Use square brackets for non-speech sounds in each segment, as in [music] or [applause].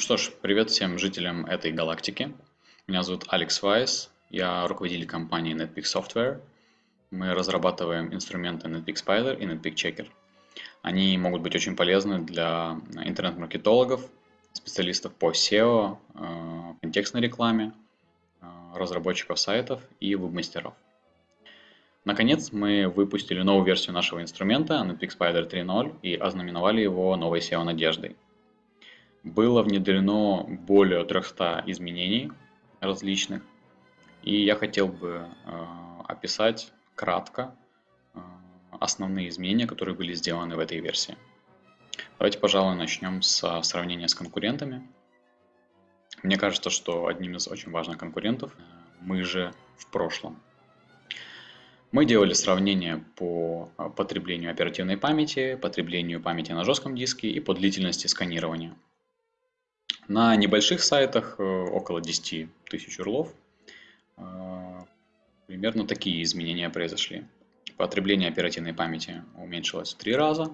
что ж, привет всем жителям этой галактики. Меня зовут Алекс Вайс, я руководитель компании NetPeak Software. Мы разрабатываем инструменты NetPeak Spider и NetPeak Checker. Они могут быть очень полезны для интернет-маркетологов, специалистов по SEO, э, контекстной рекламе, э, разработчиков сайтов и веб-мастеров. Наконец, мы выпустили новую версию нашего инструмента NetPeak Spider 3.0 и ознаменовали его новой SEO-надеждой. Было внедрено более 300 изменений различных, и я хотел бы э, описать кратко э, основные изменения, которые были сделаны в этой версии. Давайте, пожалуй, начнем с сравнения с конкурентами. Мне кажется, что одним из очень важных конкурентов э, мы же в прошлом. Мы делали сравнение по потреблению оперативной памяти, потреблению памяти на жестком диске и по длительности сканирования. На небольших сайтах, э, около 10 тысяч урлов, э, примерно такие изменения произошли. Потребление оперативной памяти уменьшилось в 3 раза,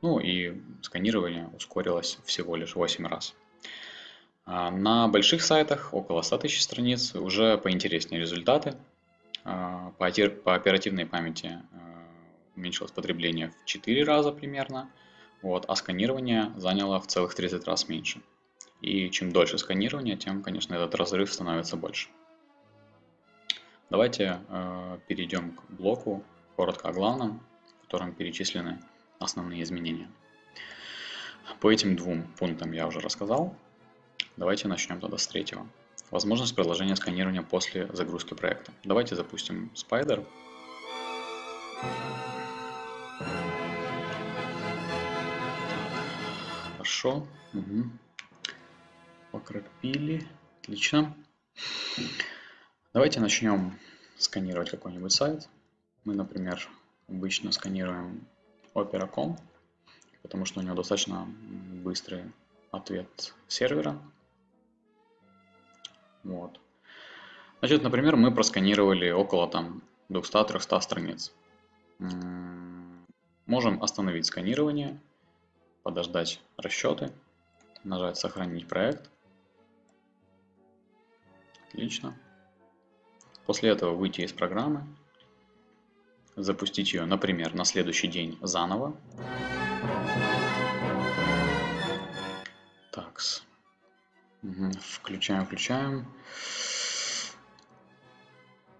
ну и сканирование ускорилось всего лишь 8 раз. А на больших сайтах, около 100 тысяч страниц, уже поинтереснее результаты. А, по оперативной памяти э, уменьшилось потребление в 4 раза примерно, вот, а сканирование заняло в целых 30 раз меньше. И чем дольше сканирование, тем, конечно, этот разрыв становится больше. Давайте э, перейдем к блоку коротко о главном, в котором перечислены основные изменения. По этим двум пунктам я уже рассказал. Давайте начнем тогда с третьего. Возможность продолжения сканирования после загрузки проекта. Давайте запустим Spider. Хорошо. Угу покропили. Отлично. Давайте начнем сканировать какой-нибудь сайт. Мы, например, обычно сканируем Opera.com, потому что у него достаточно быстрый ответ сервера. Вот. Значит, например, мы просканировали около там 200-300 страниц. Можем остановить сканирование, подождать расчеты, нажать «Сохранить проект», Отлично. После этого выйти из программы, запустить ее, например, на следующий день заново. Так, угу. включаем, включаем.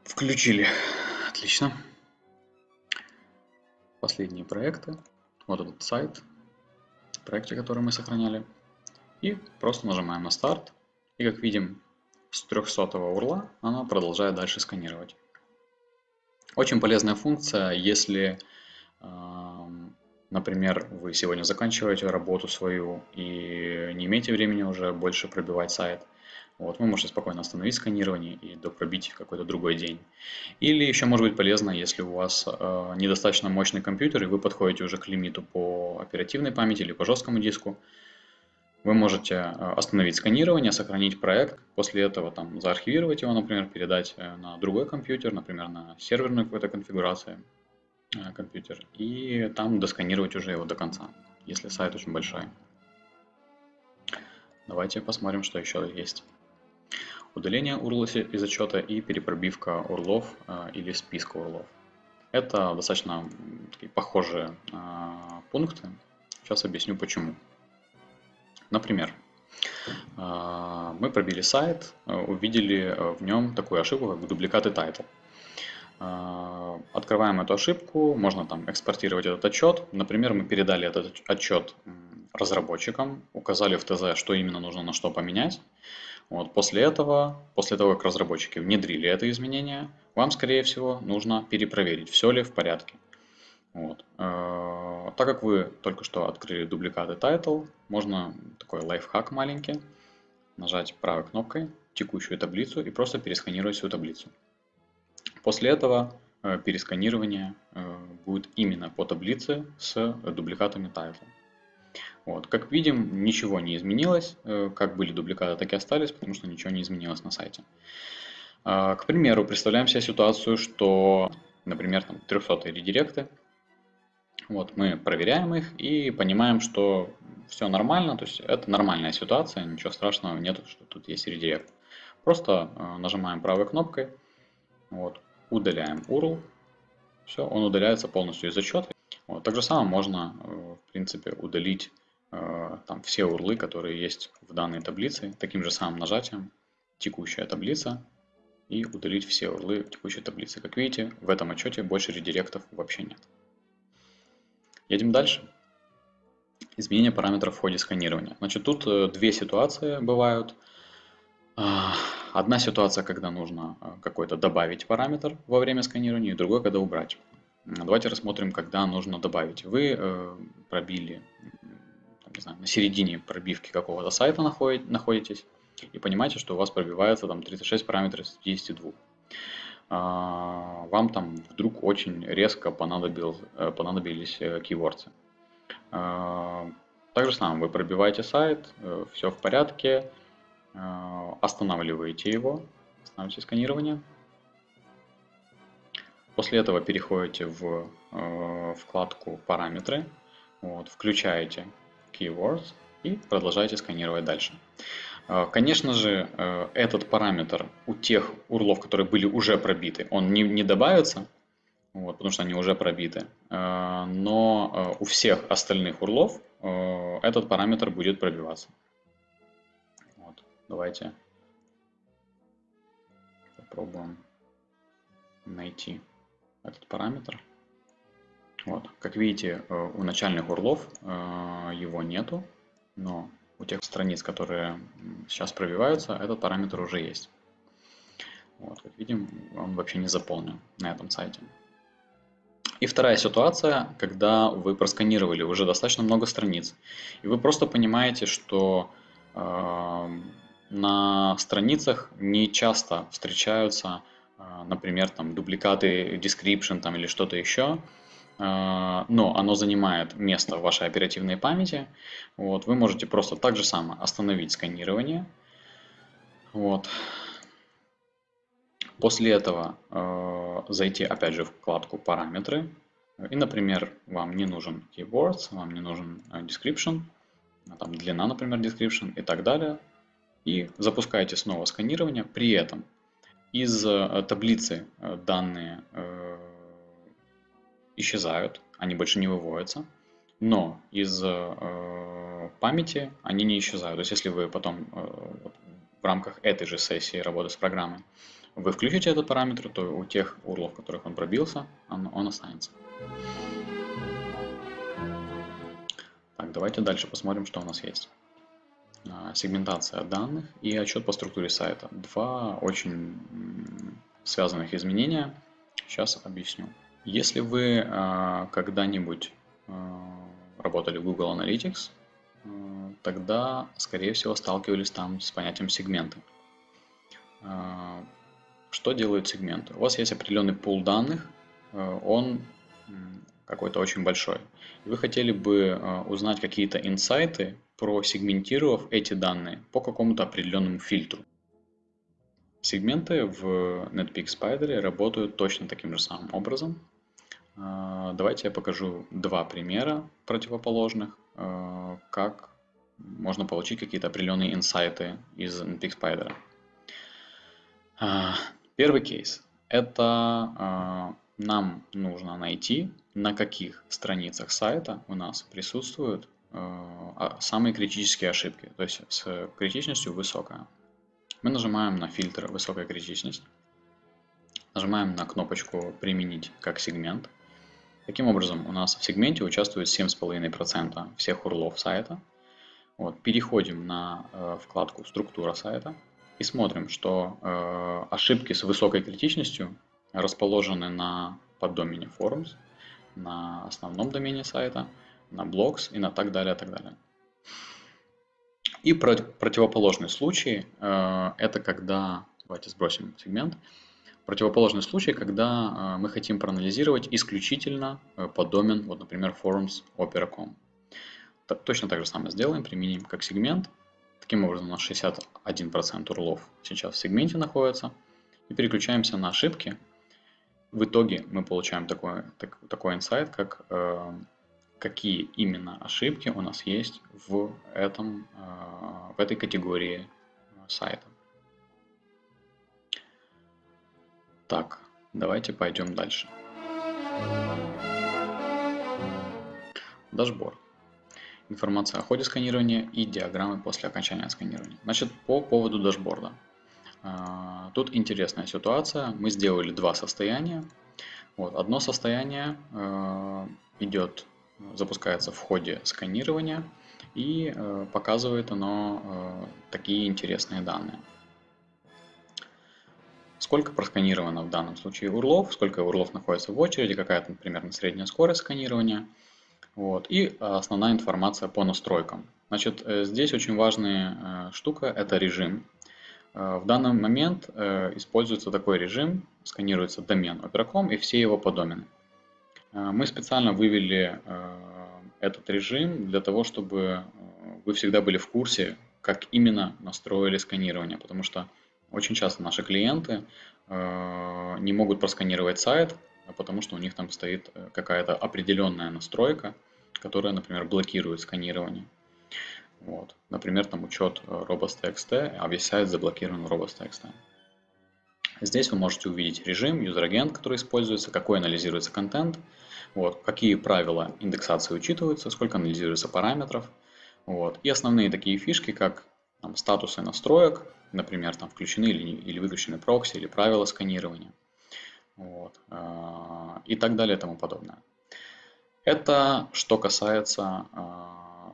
Включили. Отлично. Последние проекты. Вот этот сайт, проекты, которые мы сохраняли. И просто нажимаем на старт. И как видим, с 300 урла она продолжает дальше сканировать. Очень полезная функция, если, например, вы сегодня заканчиваете работу свою и не имеете времени уже больше пробивать сайт, вот, вы можете спокойно остановить сканирование и допробить какой-то другой день. Или еще может быть полезно, если у вас э, недостаточно мощный компьютер и вы подходите уже к лимиту по оперативной памяти или по жесткому диску, вы можете э, остановить сканирование, сохранить проект, после этого там заархивировать его, например, передать э, на другой компьютер, например, на серверную какую-то конфигурацию э, компьютер, и там досканировать уже его до конца, если сайт очень большой. Давайте посмотрим, что еще есть. Удаление URL из отчета и перепробивка урлов или списка урлов. Это достаточно такие похожие пункты. Сейчас объясню почему. Например, а, мы пробили сайт, увидели в нем такую ошибку, как дубликаты title. Открываем эту ошибку, можно там экспортировать этот отчет. Например, мы передали этот отчет разработчикам, указали в ТЗ, что именно нужно на что поменять. Вот, после этого, после того, как разработчики внедрили это изменение, вам, скорее всего, нужно перепроверить, все ли в порядке. Вот. Э, так как вы только что открыли дубликаты title, можно такой лайфхак маленький, нажать правой кнопкой текущую таблицу и просто пересканировать всю таблицу. После этого э, пересканирование э, будет именно по таблице с дубликатами title. Вот. Как видим, ничего не изменилось, как были дубликаты, так и остались, потому что ничего не изменилось на сайте. К примеру, представляем себе ситуацию, что, например, там 300 редиректы вот, мы проверяем их и понимаем, что все нормально, то есть это нормальная ситуация, ничего страшного нет, что тут есть редирект. Просто э, нажимаем правой кнопкой, вот, удаляем URL, все, он удаляется полностью из отчета. Вот, так же самое можно, э, в принципе, удалить э, там все урлы, которые есть в данной таблице, таким же самым нажатием текущая таблица и удалить все урлы текущей таблицы. Как видите, в этом отчете больше редиректов вообще нет. Едем дальше. Изменение параметров в ходе сканирования. Значит, тут э, две ситуации бывают. А, одна ситуация, когда нужно э, какой-то добавить параметр во время сканирования, и другой, когда убрать. Давайте рассмотрим, когда нужно добавить. Вы э, пробили, не знаю, на середине пробивки какого-то сайта находитесь, и понимаете, что у вас пробивается там 36 параметров из 52. А, вам там вдруг очень резко э, понадобились э, keywords. А, так же самое, вы пробиваете сайт, э, все в порядке, останавливаете его, останавливаете сканирование. После этого переходите в вкладку «Параметры», вот, включаете Keywords и продолжаете сканировать дальше. А, конечно же, э, этот параметр у тех урлов, которые были уже пробиты, он не, не добавится, вот, потому что они уже пробиты. А, но э, у всех остальных урлов э, этот параметр будет пробиваться. Вот, давайте попробуем найти этот параметр. Вот, как видите, у начальных урлов его нету, но у тех страниц, которые сейчас пробиваются, этот параметр уже есть. Вот, как видим, он вообще не заполнен на этом сайте. И вторая ситуация, когда вы просканировали уже достаточно много страниц, и вы просто понимаете, что э, на страницах не часто встречаются, э, например, там дубликаты description там, или что-то еще, а, но оно занимает место в вашей оперативной памяти. Вот, вы можете просто так же самое остановить сканирование. Вот. После этого э, зайти опять же в вкладку параметры. И, например, вам не нужен keywords, вам не нужен э, description, там длина, например, description и так далее. И запускаете снова сканирование. При этом из э, таблицы э, данные э, исчезают, они больше не выводятся, но из э, памяти они не исчезают. То есть если вы потом э, в рамках этой же сессии работы с программой вы включите этот параметр, то у тех урлов, в которых он пробился, он, он останется. Так, давайте дальше посмотрим, что у нас есть. А, сегментация данных и отчет по структуре сайта. Два очень связанных изменения. Сейчас объясню. Если вы э, когда-нибудь э, работали в Google Analytics, э, тогда, скорее всего, сталкивались там с понятием сегменты. Э, что делают сегменты? У вас есть определенный пул данных, э, он какой-то очень большой. Вы хотели бы э, узнать какие-то инсайты, просегментировав эти данные по какому-то определенному фильтру. Сегменты в NetPeak Spider работают точно таким же самым образом. А, давайте я покажу два примера противоположных, а, как можно получить какие-то определенные инсайты из NPX Spider. А, первый кейс. Это нам нужно найти, на каких страницах сайта у нас присутствуют самые критические ошибки, то есть с критичностью высокая. Мы нажимаем на фильтр «Высокая критичность», нажимаем на кнопочку «Применить как сегмент», Таким образом, у нас в сегменте участвует 7,5% всех урлов сайта. Вот, переходим на э, вкладку «Структура сайта» и смотрим, что э, ошибки с высокой критичностью расположены на поддомене Forums, на основном домене сайта, на Blogs и на так далее, так далее. И противоположный случай э, это когда, давайте сбросим сегмент, Противоположный случай, когда э, мы хотим проанализировать исключительно э, по домен, вот, например, forums opera.com. Точно так же самое сделаем, применим как сегмент. Таким образом, у нас 61% урлов сейчас в сегменте находится. И переключаемся на ошибки. В итоге мы получаем такой, так, такой инсайт, как э, какие именно ошибки у нас есть в, этом, в этой категории сайта. Так, давайте пойдем дальше. Дашборд. Информация о ходе сканирования и диаграммы после окончания сканирования. Значит, по поводу дашборда. А, тут интересная ситуация. Мы сделали два состояния. Вот, одно состояние э, идет, запускается в ходе сканирования и э, показывает оно такие интересные данные. Сколько просканировано в данном случае урлов, сколько урлов находится в очереди, какая-то примерно средняя скорость сканирования. Вот, и основная информация по настройкам. Значит, здесь очень важная штука – это режим. В данный момент используется такой режим, сканируется домен Operacom и все его подомены. Э, мы специально вывели э, этот режим для того, чтобы э, вы всегда были в курсе, как именно настроили сканирование, потому что очень часто наши клиенты не могут просканировать сайт, потому что у них там стоит какая-то определенная настройка, которая, например, блокирует сканирование. Вот. Например, там учет robots.txt, а весь сайт заблокирован robots.txt. Здесь вы можете увидеть режим, user-agent, который используется, какой анализируется контент, вот, какие правила индексации учитываются, сколько анализируется параметров. Вот, и основные такие фишки, как там, статусы настроек, например, там включены или, или выключены прокси, или правила сканирования. Вот, э, и так далее и тому подобное. Это что касается э,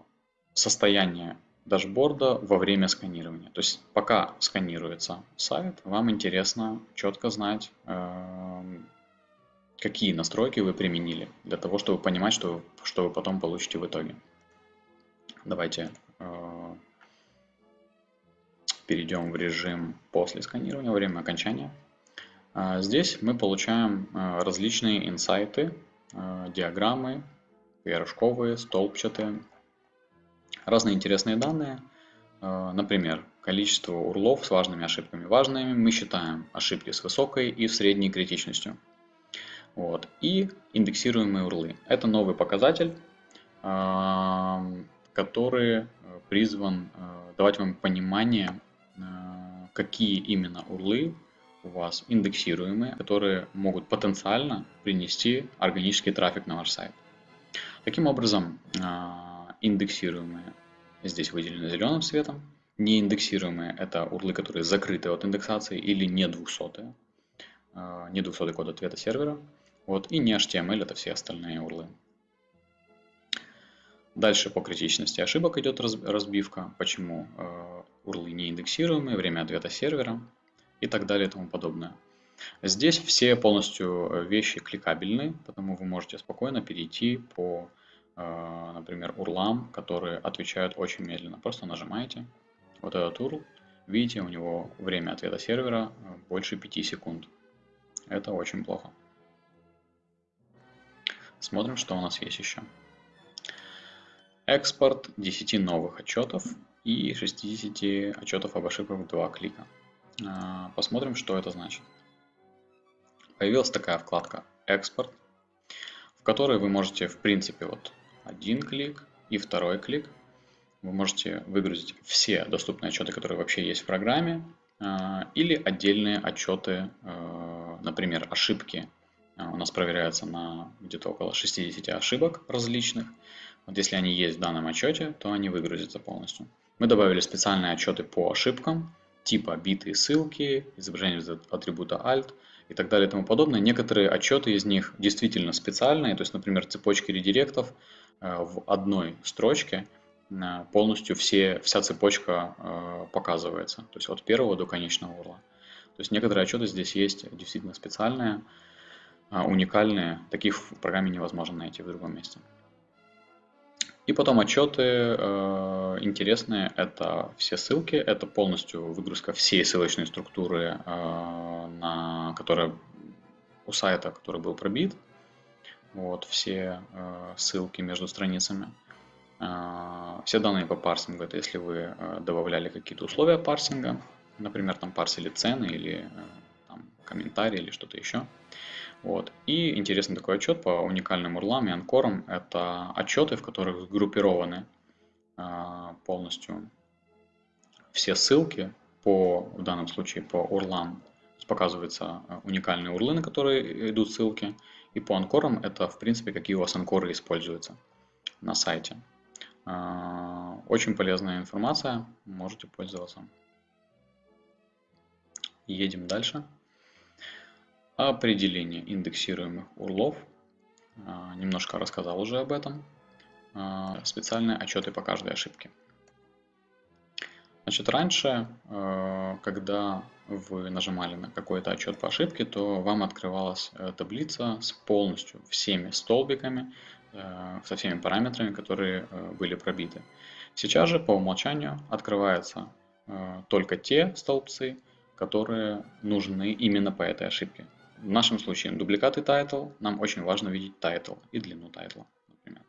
состояния дашборда во время сканирования. То есть пока сканируется сайт, вам интересно четко знать, эм, какие настройки вы применили, для того, чтобы понимать, что, что вы потом получите в итоге. Давайте э, перейдем в режим после сканирования, время окончания. Э, здесь мы получаем э, различные инсайты, диаграммы, пирожковые, столбчатые, разные интересные данные. Э, например, количество урлов с важными ошибками. Важными мы считаем ошибки с высокой и средней критичностью. Вот. И индексируемые урлы. Это новый показатель, э, который призван э, давать вам понимание, какие именно урлы у вас индексируемые, которые могут потенциально принести органический трафик на ваш сайт. Таким образом, индексируемые здесь выделены зеленым цветом. Неиндексируемые – это урлы, которые закрыты от индексации или не 200, а, не 200 код ответа сервера. Вот, и не HTML – это все остальные урлы. Дальше по критичности ошибок идет разбивка, почему э, урлы не индексируемые, время ответа сервера и так далее и тому подобное. Здесь все полностью вещи кликабельны, потому вы можете спокойно перейти по Э, например, урлам, которые отвечают очень медленно. Просто нажимаете вот этот URL, видите, у него время ответа сервера э, больше 5 секунд. Это очень плохо. Смотрим, что у нас есть еще. Экспорт 10 новых отчетов и 60 отчетов об ошибках в два клика. Э, посмотрим, что это значит. Появилась такая вкладка «Экспорт», в которой вы можете, в принципе, вот один клик и второй клик. Вы можете выгрузить все доступные отчеты, которые вообще есть в программе, а, или отдельные отчеты, а, например, ошибки. А, у нас проверяется на где-то около 60 ошибок различных. Вот если они есть в данном отчете, то они выгрузятся полностью. Мы добавили специальные отчеты по ошибкам, типа битые ссылки, изображение из атрибута alt и так далее и тому подобное. Некоторые отчеты из них действительно специальные, то есть, например, цепочки редиректов Э, в одной строчке э, полностью все, вся цепочка э, показывается. То есть от первого до конечного урла. То есть некоторые отчеты здесь есть действительно специальные, уникальные. Таких в программе невозможно найти в другом месте. И потом отчеты э, интересные, это все ссылки, это полностью выгрузка всей ссылочной структуры, э, на, которая у сайта, который был пробит, вот, все э, ссылки между страницами. Э, все данные по парсингу, это если вы э, добавляли какие-то условия парсинга, например, там парсили цены или э, там, комментарии или что-то еще. Вот. И интересный такой отчет по уникальным урлам и анкорам. Это отчеты, в которых сгруппированы а, полностью все ссылки по, в данном случае по урлам. Показываются а, уникальные урлы, на которые идут ссылки. И по анкорам это, в принципе, какие у вас анкоры используются на сайте. А, очень полезная информация, можете пользоваться. Едем дальше. Определение индексируемых урлов. А, немножко рассказал уже об этом. А, специальные отчеты по каждой ошибке. Значит, раньше, когда вы нажимали на какой-то отчет по ошибке, то вам открывалась э, таблица с полностью всеми столбиками, э, со всеми параметрами, которые э, были пробиты. Сейчас же по умолчанию открываются только те столбцы, которые нужны именно по этой ошибке. В нашем случае дубликат и title, нам очень важно видеть title и длину тайтла, например.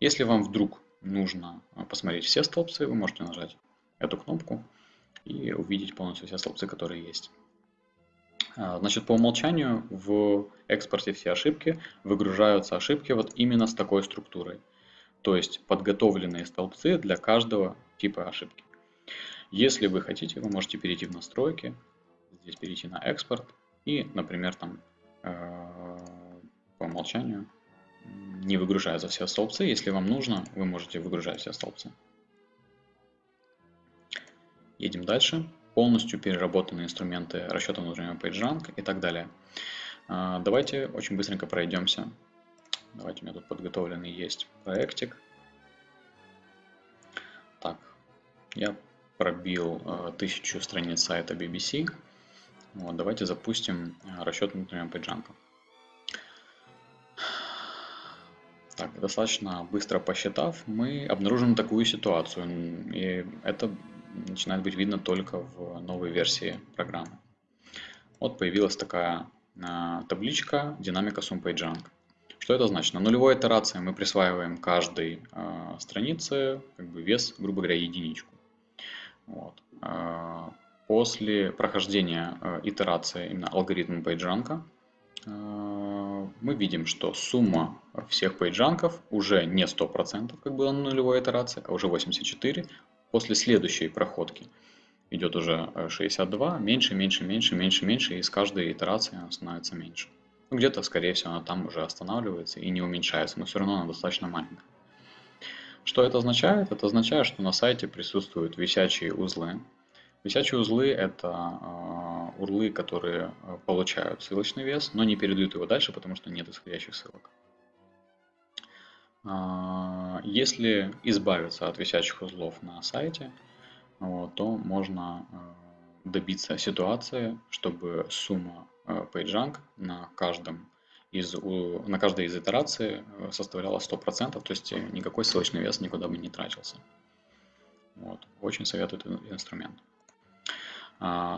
Если вам вдруг нужно посмотреть все столбцы, вы можете нажать эту кнопку и увидеть полностью все столбцы, которые есть. А, значит, по умолчанию в экспорте все ошибки выгружаются ошибки вот именно с такой структурой. То есть подготовленные столбцы для каждого типа ошибки. Если вы хотите, вы можете перейти в настройки, здесь перейти на экспорт и, например, там э, по умолчанию не выгружаются все столбцы. Если вам нужно, вы можете выгружать все столбцы. Едем дальше. Полностью переработанные инструменты расчета внутреннего PageRank и так далее. А, давайте очень быстренько пройдемся. Давайте у меня тут подготовленный есть проектик. Так, я пробил э, тысячу страниц сайта BBC. Вот, давайте запустим э, расчет внутреннего PageRank. Так, достаточно быстро посчитав, мы обнаружим такую ситуацию. И это начинает быть видно только в новой версии программы. Вот появилась такая а, табличка динамика SumPageRank. Что это значит? На нулевой итерации мы присваиваем каждой э, странице как бы вес, грубо говоря, единичку. Вот. Э, после прохождения э, итерации именно алгоритма PageRank э, мы видим, что сумма всех PageRank уже не 100%, как было на нулевой итерации, а уже 84, После следующей проходки идет уже 62, меньше, меньше, меньше, меньше, меньше, и с каждой итерацией она становится меньше. Ну, где-то, скорее всего, она там уже останавливается и не уменьшается, но все равно она достаточно маленькая. Что это означает? Это означает, что на сайте присутствуют висячие узлы. Висячие узлы – это э, урлы, которые получают ссылочный вес, но не передают его дальше, потому что нет исходящих ссылок. А, если избавиться от висячих узлов на сайте, то можно а, добиться ситуации, чтобы сумма PageRank на каждом из, на каждой из итераций составляла 100%, то есть никакой ссылочный вес никуда бы не тратился. Вот. Очень советую этот инструмент.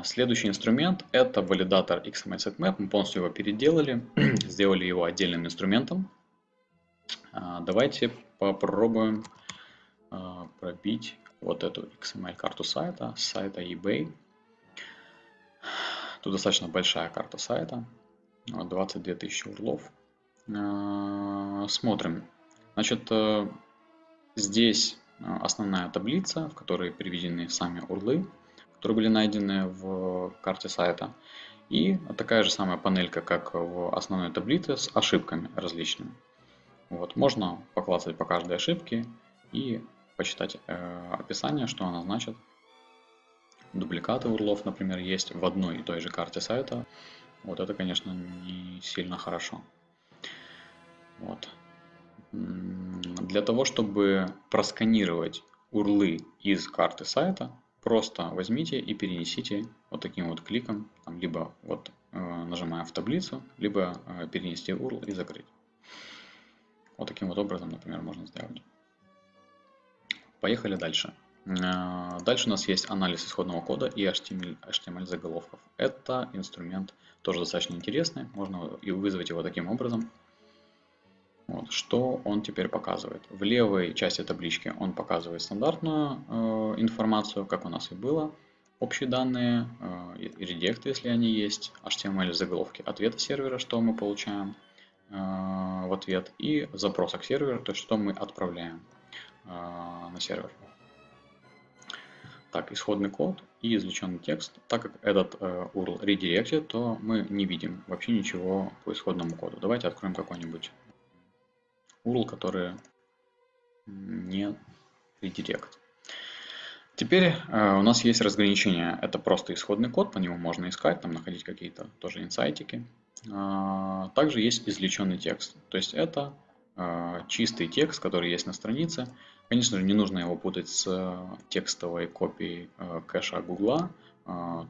Следующий инструмент это валидатор XML Sitemap. Мы полностью его переделали, [clears throat] сделали его отдельным инструментом, а, давайте попробуем а, пробить вот эту XML-карту сайта, сайта eBay. Тут достаточно большая карта сайта, 22 тысячи урлов. А, смотрим. Значит, э, здесь основная таблица, в которой приведены сами урлы, которые были найдены в карте сайта. И такая же самая панелька, как в основной таблице с ошибками различными. Вот, можно поклацать по каждой ошибке и почитать э, описание, что она значит. Дубликаты урлов, например, есть в одной и той же карте сайта. Вот это, конечно, не сильно хорошо. Вот. Для того, чтобы просканировать урлы из карты сайта, просто возьмите и перенесите вот таким вот кликом, там, либо вот э, нажимая в таблицу, либо э, перенести URL и закрыть. Вот таким вот образом, например, можно сделать. Поехали дальше. Э, дальше у нас есть анализ исходного кода и HTML, HTML заголовков. Это инструмент тоже достаточно интересный. Можно и вызвать его таким образом. Вот. Что он теперь показывает? В левой части таблички он показывает стандартную э, информацию, как у нас и было. общие данные, редекты, если они есть, HTML заголовки ответа сервера, что мы получаем в ответ, и запроса к серверу, то есть что мы отправляем на сервер. Так, исходный код и извлеченный текст. Так как этот э, URL redirected, то мы не видим вообще ничего по исходному коду. Давайте откроем какой-нибудь URL, который не редирект. Теперь э, у нас есть разграничение. Это просто исходный код, по нему можно искать, там находить какие-то тоже инсайтики. Э, также есть извлеченный текст. То есть это э, чистый текст, который есть на странице, Конечно же, не нужно его путать с э, текстовой копией э, кэша Гугла. Э,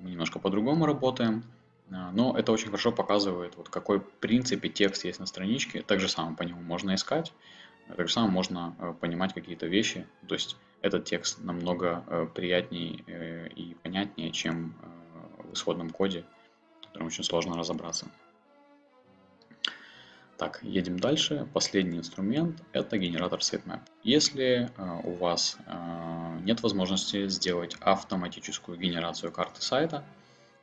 мы немножко по-другому работаем. Но это очень хорошо показывает, вот какой в принципе текст есть на страничке. Так же самое по нему можно искать. Так же самое можно понимать какие-то вещи. То есть этот текст намного приятнее и понятнее, чем в исходном коде, в котором очень сложно разобраться. Так, едем дальше. Последний инструмент – это генератор sitemap. Если э, у вас э, нет возможности сделать автоматическую генерацию карты сайта,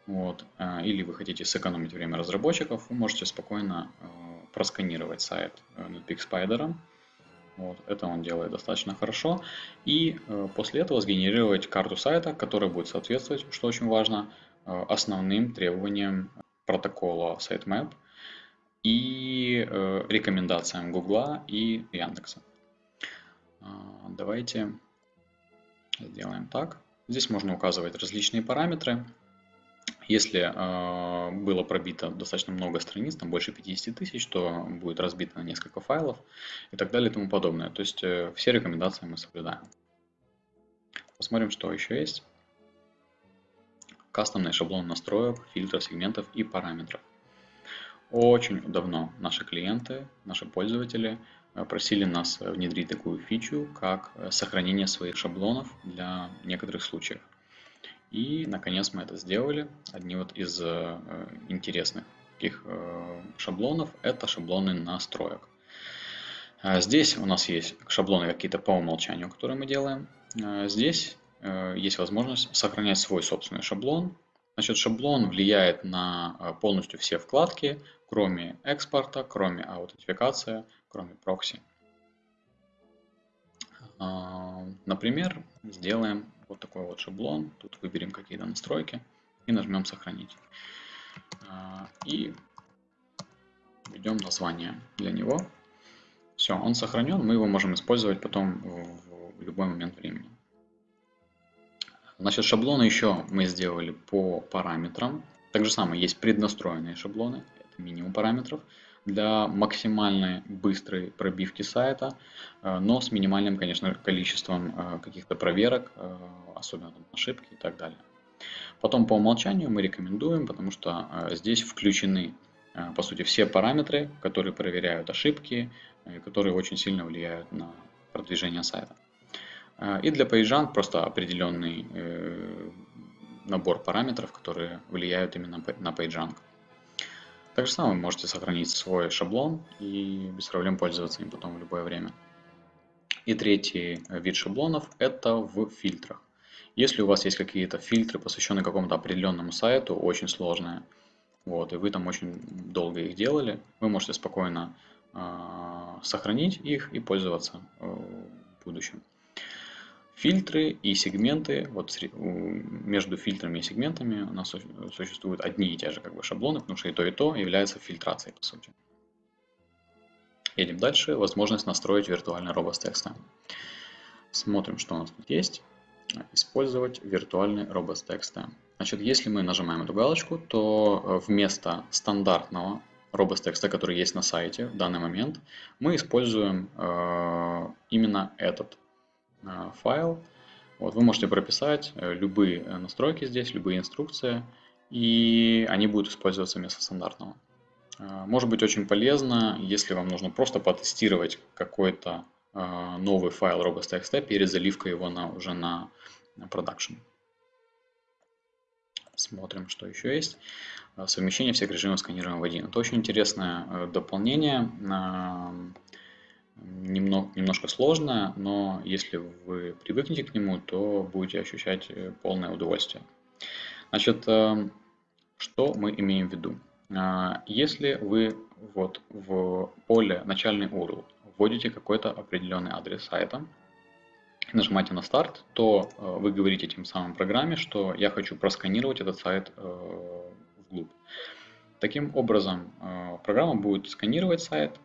вот, э, или вы хотите сэкономить время разработчиков, вы можете спокойно э, просканировать сайт э, Netpeak Spider. Вот, это он делает достаточно хорошо. И э, после этого сгенерировать карту сайта, которая будет соответствовать, что очень важно, основным требованиям протокола sitemap – и рекомендациям Гугла и Яндекса. А, давайте сделаем так. Здесь можно указывать различные параметры. Если э, было пробито достаточно много страниц, там больше 50 тысяч, то будет разбито на несколько файлов и так далее и тому подобное. То есть э, все рекомендации мы соблюдаем. Посмотрим, что еще есть. Кастомный шаблон настроек, фильтров, сегментов и параметров. Очень давно наши клиенты, наши пользователи э, просили нас внедрить такую фичу, как э, сохранение своих шаблонов для некоторых случаев. И, наконец, мы это сделали. Одни вот из э, интересных таких шаблонов – это шаблоны настроек. Здесь у нас есть шаблоны какие-то по умолчанию, которые мы делаем. Здесь есть возможность сохранять свой собственный шаблон. Значит, шаблон влияет на полностью все вкладки, кроме экспорта, кроме аутентификации, кроме прокси. Например, сделаем вот такой вот шаблон. Тут выберем какие-то настройки и нажмем «Сохранить». А, и введем название для него. Все, он сохранен, мы его можем использовать потом в любой момент времени. Значит, шаблоны еще мы сделали по параметрам. Так же самое, есть преднастроенные шаблоны минимум параметров для максимальной быстрой пробивки сайта, э, но с минимальным, конечно, количеством э, каких-то проверок, э, особенно там, ошибки и так далее. Потом по умолчанию мы рекомендуем, потому что здесь включены, по сути, все параметры, которые проверяют ошибки, которые очень сильно влияют на продвижение сайта. И для PageRank просто определенный набор параметров, которые влияют именно на PageRank. Так же самое можете сохранить свой шаблон и без проблем пользоваться им потом в любое время. И третий вид шаблонов это в фильтрах. Если у вас есть какие-то фильтры, посвященные какому-то определенному сайту, очень сложные, вот, и вы там очень долго их делали, вы можете спокойно э, сохранить их и пользоваться э, в будущем. Фильтры и сегменты, вот между фильтрами и сегментами у нас существуют одни и те же как бы шаблоны, потому что и то, и то является фильтрацией по сути. Едем дальше. Возможность настроить виртуальный робот текста. Смотрим, что у нас тут есть. Использовать виртуальный робот текста. Значит, если мы нажимаем эту галочку, то вместо стандартного робот текста, который есть на сайте в данный момент, мы используем э, именно этот Э, файл. Вот, вы можете прописать э, любые э, настройки здесь, любые инструкции, и они будут использоваться вместо стандартного. Может быть очень полезно, если вам нужно просто потестировать какой-то новый файл robots.txt перед заливкой его на, уже на, продакшн. Смотрим, что еще есть. Совмещение всех режимов сканирования в один. Это очень интересное дополнение немного, немножко сложное, но если вы привыкнете к нему, то будете ощущать э, полное удовольствие. Значит, э, что мы имеем в виду? А, если вы вот в поле начальный URL вводите какой-то определенный адрес сайта, нажимаете на старт, то э, вы говорите тем самым программе, что я хочу просканировать этот сайт вглубь. Таким образом, программа будет сканировать сайт,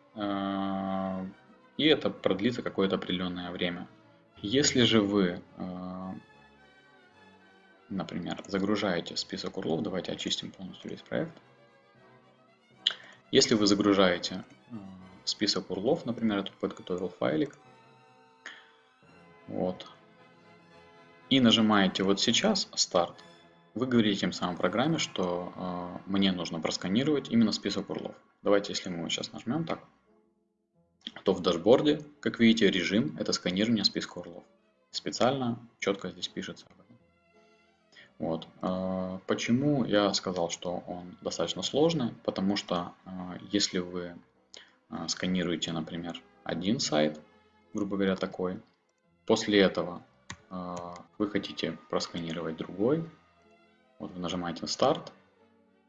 и это продлится какое-то определенное время. Если же вы, э, например, загружаете список урлов, давайте очистим полностью весь проект. Если вы загружаете э, список урлов, например, я тут подготовил файлик, вот, и нажимаете вот сейчас старт, вы говорите тем самым программе, что э, мне нужно просканировать именно список урлов. Давайте, если мы сейчас нажмем так, то в дашборде, как видите, режим – это сканирование списка урлов. Специально четко здесь пишется. Вот. А, почему я сказал, что он достаточно сложный? Потому что а, если вы а, сканируете, например, один сайт, грубо говоря, такой, после этого вы хотите просканировать другой, вот вы нажимаете на старт,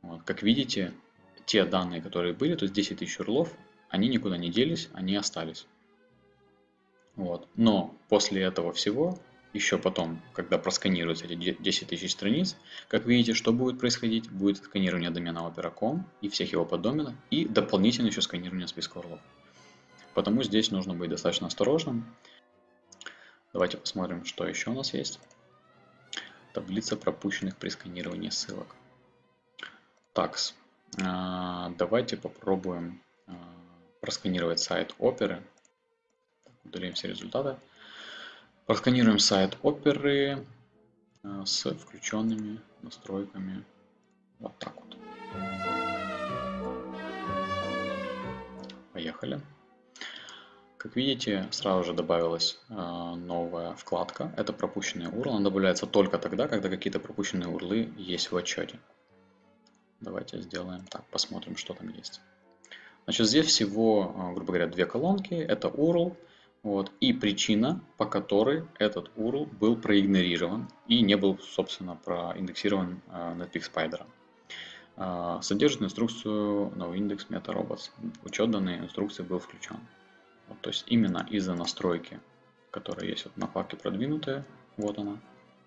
вот, как видите, те данные, которые были, то есть 10 тысяч урлов, они никуда не делись, они остались. Вот. Но после этого всего, еще потом, когда просканируются эти 10 тысяч страниц, как видите, что будет происходить? Будет сканирование домена opera.com и всех его поддоменов, и дополнительно еще сканирование списка урлов. Потому здесь нужно быть достаточно осторожным. Давайте посмотрим, что еще у нас есть. Таблица пропущенных при сканировании ссылок. Такс. Давайте попробуем а, просканировать сайт оперы. Удалим все результаты. Просканируем сайт оперы э, с включенными настройками. Вот так вот. Поехали. Как видите, сразу же добавилась э, новая вкладка. Это пропущенные URL. Она добавляется только тогда, когда какие-то пропущенные урлы есть в отчете. Давайте сделаем так, посмотрим, что там есть. Значит, здесь всего, а, грубо говоря, две колонки. Это URL вот, и причина, по которой этот URL был проигнорирован и не был, собственно, проиндексирован uh, Netpeak Spider. Uh, содержит инструкцию noindex meta-robots. Учет данной инструкции был включен. Вот, то есть именно из-за настройки, которая есть вот на вкладке продвинутая, вот она,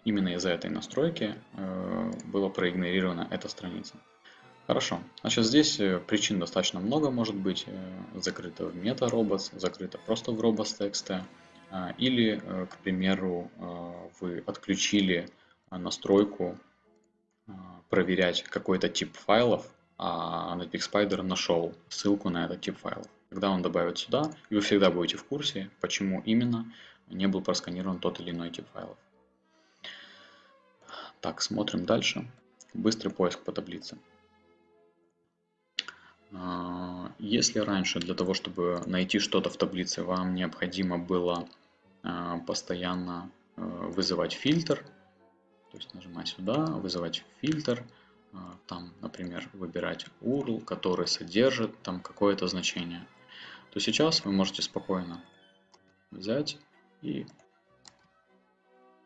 именно из-за этой настройки uh, была проигнорирована эта страница. Хорошо. Значит, здесь э, причин достаточно много может быть. Э, закрыто в MetaRobots, закрыто просто в robots.txt. А, или, э, к примеру, вы отключили настройку проверять какой-то тип файлов, а Netpeak Spider нашел ссылку на этот тип файлов. Тогда он добавит сюда, и вы всегда будете в курсе, почему именно не был просканирован тот или иной тип файлов. Так, смотрим дальше. Быстрый поиск по таблице. А, если раньше для того, чтобы найти что-то в таблице, вам необходимо было а, постоянно а, вызывать фильтр, то есть нажимать сюда, вызывать фильтр, там, например, выбирать URL, который содержит там какое-то значение, то сейчас вы можете спокойно взять и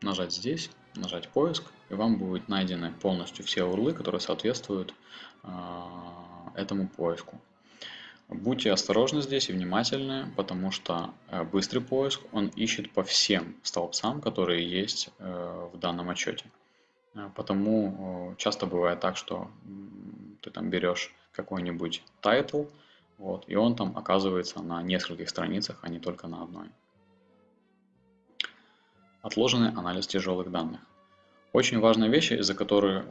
нажать здесь, нажать поиск, и вам будут найдены полностью все урлы, которые соответствуют этому поиску. Будьте осторожны здесь и внимательны, потому что э, быстрый поиск, он ищет по всем столбцам, которые есть э, в данном отчете. Э, потому часто бывает так, что ты там берешь какой-нибудь title, вот, и он там оказывается на нескольких страницах, а не только на одной. Отложенный анализ тяжелых данных. Очень важная вещь, из-за которой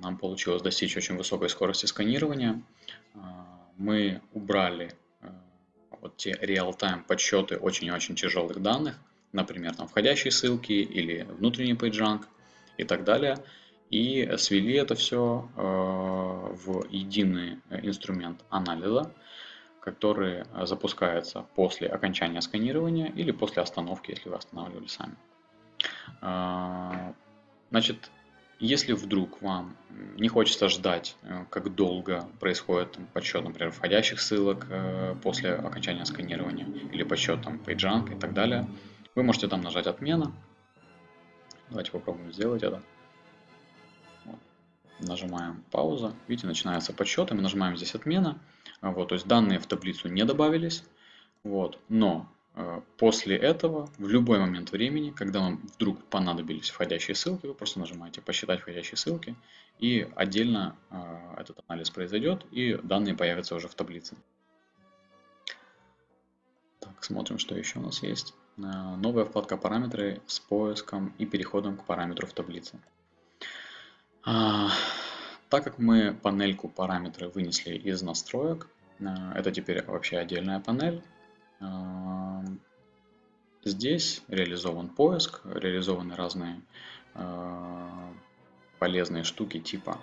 нам получилось достичь очень высокой скорости сканирования. А, мы убрали а, вот те реал-тайм подсчеты очень-очень тяжелых данных, например, там входящие ссылки или внутренний PageRank и так далее, и свели это все а, в единый инструмент анализа, который запускается после окончания сканирования или после остановки, если вы останавливали сами. Значит, Если вдруг вам не хочется ждать, э, как долго происходит подсчет, например, входящих ссылок э, после окончания сканирования или подсчет там PageRank и так далее, вы можете там нажать «Отмена». Давайте попробуем сделать это. Нажимаем «Пауза». Видите, начинается подсчет, и мы нажимаем здесь «Отмена». Вот, то есть данные в таблицу не добавились. Вот, но после этого, в любой момент времени, когда вам вдруг понадобились входящие ссылки, вы просто нажимаете «Посчитать входящие ссылки», и отдельно э, этот анализ произойдет, и данные появятся уже в таблице. Так, смотрим, что еще у нас есть. Э, новая вкладка «Параметры» с поиском и переходом к параметру в таблице. А, так как мы панельку «Параметры» вынесли из настроек, это теперь вообще отдельная панель, Здесь реализован поиск, реализованы разные э, полезные штуки типа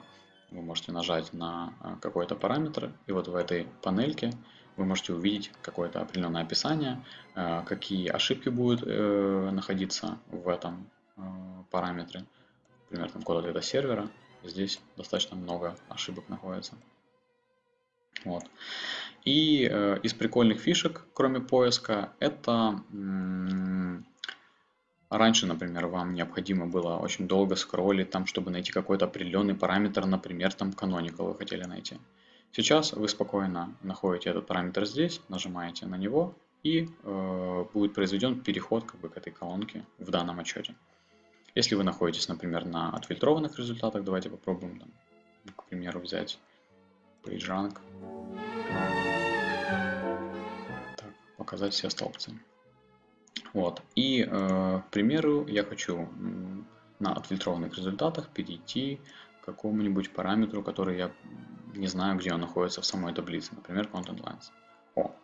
вы можете нажать на э, какой-то параметр, и вот в этой панельке вы можете увидеть какое-то определенное описание, э, какие ошибки будут находиться в этом параметре. Например, там код ответа сервера. Здесь достаточно много ошибок находится. Вот. И э, из прикольных фишек, кроме поиска, это раньше, например, вам необходимо было очень долго скроллить, там, чтобы найти какой-то определенный параметр, например, там canonical вы хотели найти. Сейчас вы спокойно находите этот параметр здесь, нажимаете на него, и э, будет произведен переход как бы, к этой колонке в данном отчете. Если вы находитесь, например, на отфильтрованных результатах, давайте попробуем, там, к примеру, взять PageRank. Так, показать все столбцы. Вот. И, э, к примеру, я хочу на отфильтрованных результатах перейти к какому-нибудь параметру, который я не знаю, где он находится в самой таблице, например, Content Lines. О,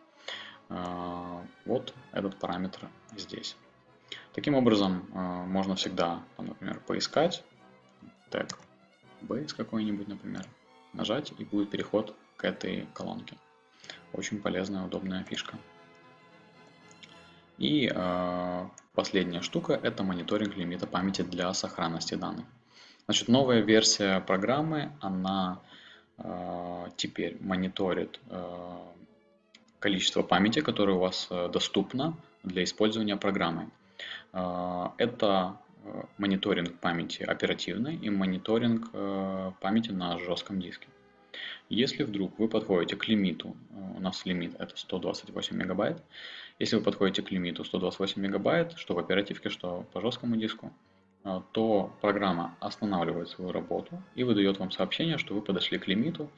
э, вот этот параметр здесь. Таким образом, э, можно всегда, например, поискать тег base какой-нибудь, например, нажать и будет переход к этой колонке. Очень полезная, удобная фишка. И э, последняя штука – это мониторинг лимита памяти для сохранности данных. Значит, новая версия программы, она э, теперь мониторит э, количество памяти, которое у вас доступно для использования программы. Э, это мониторинг памяти оперативной и мониторинг э, памяти на жестком диске. Если вдруг вы подходите к лимиту, у нас лимит это 128 мегабайт, если вы подходите к лимиту 128 мегабайт, что в оперативке, что по жесткому диску, то программа останавливает свою работу и выдает вам сообщение, что вы подошли к лимиту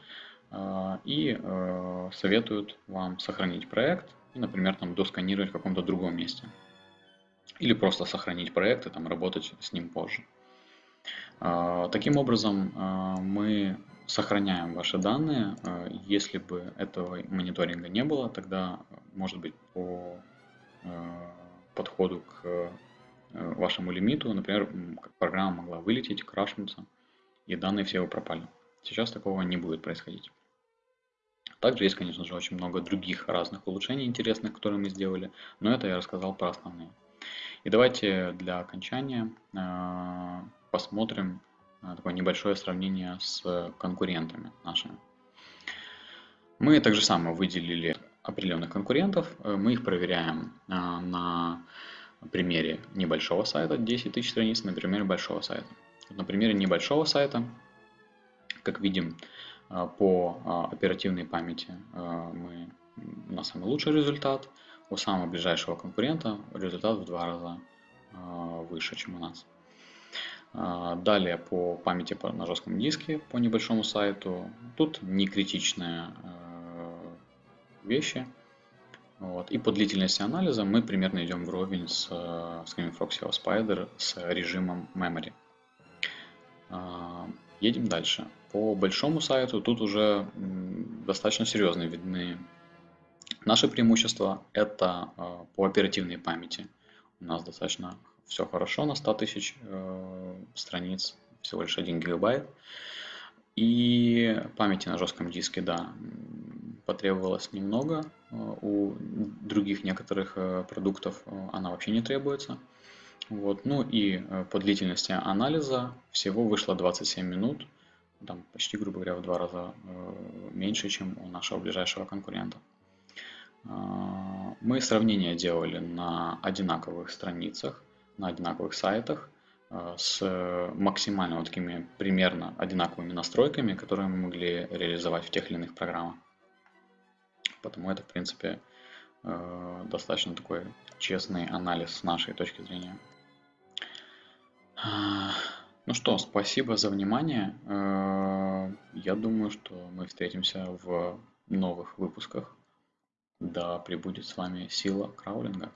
и советует вам сохранить проект и, например, там досканировать в каком-то другом месте или просто сохранить проект и там работать с ним позже. А, таким образом, а, мы сохраняем ваши данные. А, если бы этого мониторинга не было, тогда, может быть, по подходу к вашему лимиту, например, программа могла вылететь, крашнуться, и данные все пропали. Сейчас такого не будет происходить. Также есть, конечно же, очень много других разных улучшений интересных, которые мы сделали, но это я рассказал про основные. И давайте для окончания э, посмотрим э, такое небольшое сравнение с конкурентами нашими. Мы также самое выделили определенных конкурентов, э, мы их проверяем на примере небольшого сайта, 10 тысяч страниц, на примере большого сайта. На примере небольшого сайта, как видим, по оперативной памяти мы, у нас самый лучший результат – у самого ближайшего конкурента результат в два раза а, выше, чем у нас. А, далее по памяти на жестком диске по небольшому сайту. Тут не критичные а, вещи. Вот. И по длительности анализа мы примерно идем вровень с Screaming Frog SEO Spider с режимом Memory. Едем дальше. По большому сайту тут уже достаточно серьезно видны Наше преимущество это э, по оперативной памяти. У нас достаточно все хорошо на 100 тысяч э, страниц, всего лишь 1 гигабайт. И памяти на жестком диске, да, потребовалось немного. Э, у других некоторых продуктов она вообще не требуется. Вот. Ну и э, по длительности анализа всего вышло 27 минут, там почти, грубо говоря, в два раза э, меньше, чем у нашего ближайшего конкурента. Мы сравнение делали на одинаковых страницах, на одинаковых сайтах э, с максимально вот такими примерно одинаковыми настройками, которые мы могли реализовать в тех или иных программах. Потому это, в принципе, достаточно такой честный анализ с нашей точки зрения. Ну что, спасибо за внимание. Э, я думаю, что мы встретимся в новых выпусках. Да пребудет с вами сила краулинга.